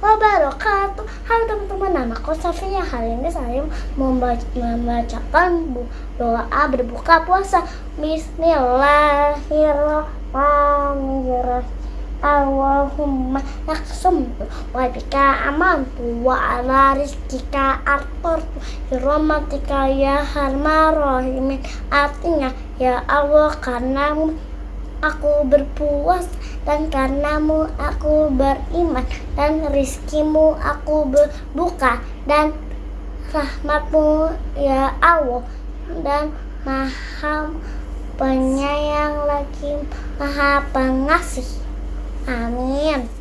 wabarakatuh. Halo teman-teman, nama aku Safia. Hari ini saya membacakan doa berbuka puasa. Bismillahirrahmanirrahim. Allahumma naksum wa bika amantu wa ala rizkika atortu Hiramatika ya harma rahimin. Artinya ya Allah karena aku berpuas dan karenamu aku beriman dan rizkimu aku berbuka dan rahmatmu ya Allah dan maha penyayang lagi maha pengasih. Amin